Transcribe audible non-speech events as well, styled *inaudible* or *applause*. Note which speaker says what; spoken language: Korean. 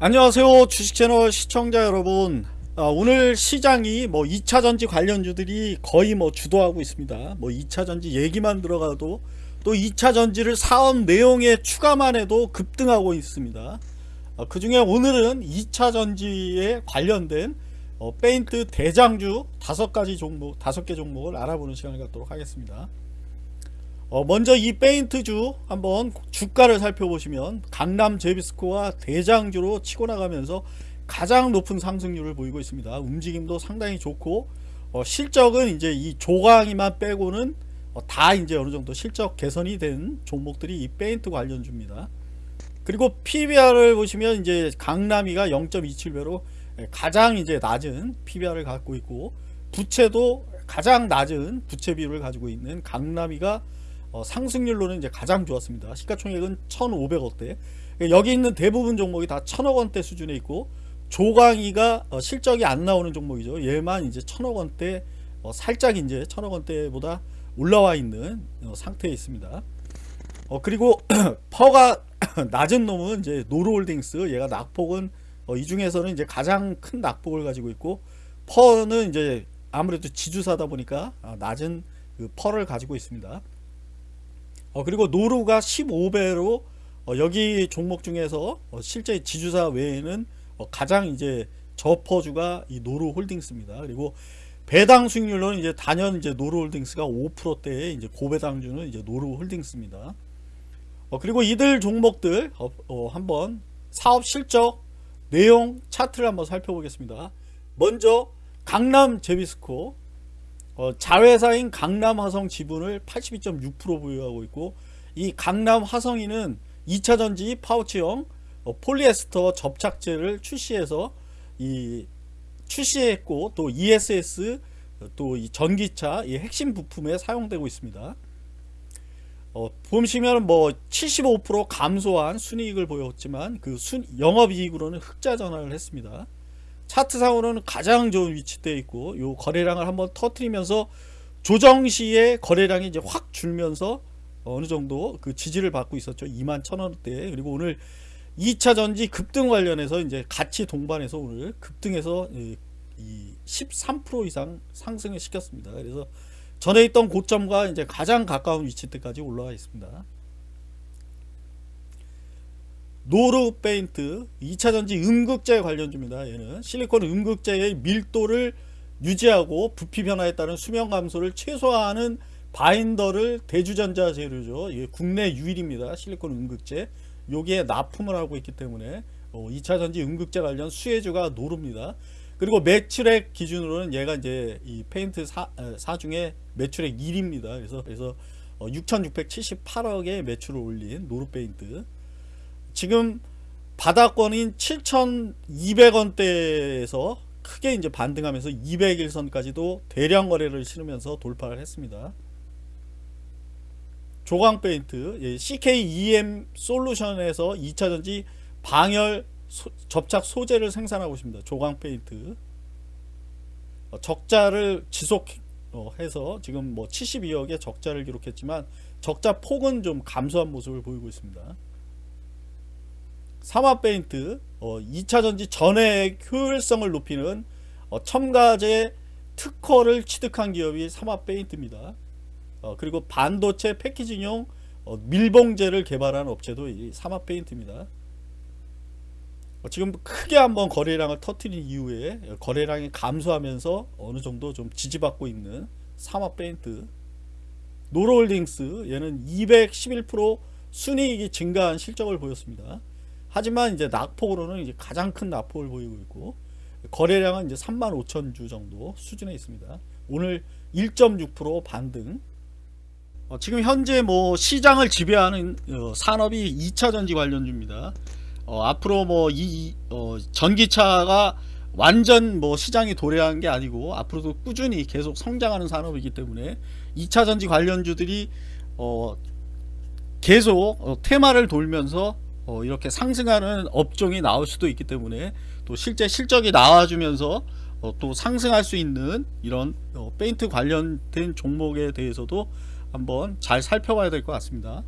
Speaker 1: 안녕하세요 주식채널 시청자 여러분. 아, 오늘 시장이 뭐 2차전지 관련주들이 거의 뭐 주도하고 있습니다. 뭐 2차전지 얘기만 들어가도 또 2차전지를 사업 내용에 추가만 해도 급등하고 있습니다. 아, 그 중에 오늘은 2차전지에 관련된 어, 페인트 대장주 다섯 가지 종목 다섯 개 종목을 알아보는 시간을 갖도록 하겠습니다 어, 먼저 이 페인트주 한번 주가를 살펴보시면 강남 제비스코와 대장주로 치고 나가면서 가장 높은 상승률을 보이고 있습니다. 움직임도 상당히 좋고 어, 실적은 이제 이 조강이만 빼고는 어, 다 이제 어느 정도 실적 개선이 된 종목들이 이 페인트 관련주입니다. 그리고 PBR을 보시면 이제 강남이가 0.27배로 가장 이제 낮은 PBR을 갖고 있고 부채도 가장 낮은 부채 비율을 가지고 있는 강남이가 어, 상승률로는 이제 가장 좋았습니다. 시가총액은 1,500억대. 여기 있는 대부분 종목이 다 천억 원대 수준에 있고 조광이가 어, 실적이 안 나오는 종목이죠. 얘만 이제 천억 원대 어, 살짝 이제 천억 원대보다 올라와 있는 어, 상태에 있습니다. 어, 그리고 *clears throat* PER가 *clears throat* 낮은 놈은 이제 노루홀딩스 얘가 낙폭은 어, 이 중에서는 이제 가장 큰 낙폭을 가지고 있고 PER는 이제 아무래도 지주사다 보니까 어, 낮은 그 PER를 가지고 있습니다. 어, 그리고 노루가 15배로 어, 여기 종목 중에서 어, 실제 지주사 외에는 어, 가장 이제 저PER주가 이 노루 홀딩스입니다. 그리고 배당 수익률로는 이제 단연 이제 노루 홀딩스가 5%대에 이제 고배당주는 이제 노루 홀딩스입니다. 어, 그리고 이들 종목들 어, 어, 한번 사업 실적 내용 차트를 한번 살펴보겠습니다. 먼저 강남 제비스코 어, 자회사인 강남화성 지분을 82.6% 보유하고 있고 이 강남화성이는 2차전지 파우치형 어, 폴리에스터 접착제를 출시해서 이 출시했고 또 ESS 또 이 전기차 이 핵심 부품에 사용되고 있습니다. 어, 보시면 뭐 75% 감소한 순이익을 보였지만 그 순, 영업이익으로는 흑자 전환을 했습니다. 차트상으로는 가장 좋은 위치되어 있고 요 거래량을 한번 터트리면서 조정 시에 거래량이 이제 확 줄면서 어느 정도 그 지지를 받고 있었죠. 2만 1천원대 그리고 오늘 2차 전지 급등 관련해서 이제 같이 동반해서 오늘 급등해서 이13% 이상 상승을 시켰습니다. 그래서 전에 있던 고점과 이제 가장 가까운 위치때까지 올라와 있습니다. 노루 페인트 2차전지 음극재 관련주입니다. 얘는 실리콘 음극재의 밀도를 유지하고 부피 변화에 따른 수명 감소를 최소화하는 바인더를 대주전자 재료죠. 이게 국내 유일입니다. 실리콘 음극재. 여기에 납품을 하고 있기 때문에 2차전지 어, 음극재 관련 수혜주가 노룹니다. 그리고 매출액 기준으로는 얘가 이제 이 페인트 사, 사 중에 매출액 1위입니다. 그래서 그래서 6,678억의 어, 매출을 올린 노루 페인트. 지금 바닥권인 7,200원대에서 크게 이제 반등하면서 200일선까지도 대량 거래를 치르면서 돌파를 했습니다. 조광 페인트 CKEM 솔루션에서 2차전지 방열 소, 접착 소재를 생산하고 있습니다. 조광 페인트 어, 적자를 지속해서 어, 지금 뭐 72억의 적자를 기록했지만 적자 폭은 좀 감소한 모습을 보이고 있습니다. 삼화 페인트 어, 2차 전지 전액 효율성을 높이는 어, 첨가제 특허를 취득한 기업이 삼화 페인트입니다. 어, 그리고 반도체 패키징용 어, 밀봉제를 개발한 업체도 이 삼화 페인트입니다. 어, 지금 크게 한번 거래량을 터트린 이후에 거래량이 감소하면서 어느 정도 좀 지지받고 있는 삼화 페인트 노로홀딩스 얘는 211% 순이익이 증가한 실적을 보였습니다. 하지만 이제 낙폭으로는 이제 가장 큰 낙폭을 보이고 있고 거래량은 이제 3만 5천 주 정도 수준에 있습니다. 오늘 1.6% 반등. 어, 지금 현재 뭐 시장을 지배하는 어, 산업이 2차전지 관련주입니다. 어, 앞으로 뭐이 어, 전기차가 완전 뭐 시장이 도래한 게 아니고 앞으로도 꾸준히 계속 성장하는 산업이기 때문에 2차전지 관련주들이 어, 계속 어, 테마를 돌면서 어, 이렇게 상승하는 업종이 나올 수도 있기 때문에 또 실제 실적이 나와주면서 어, 또 상승할 수 있는 이런 어, 페인트 관련된 종목에 대해서도 한번 잘 살펴봐야 될 것 같습니다.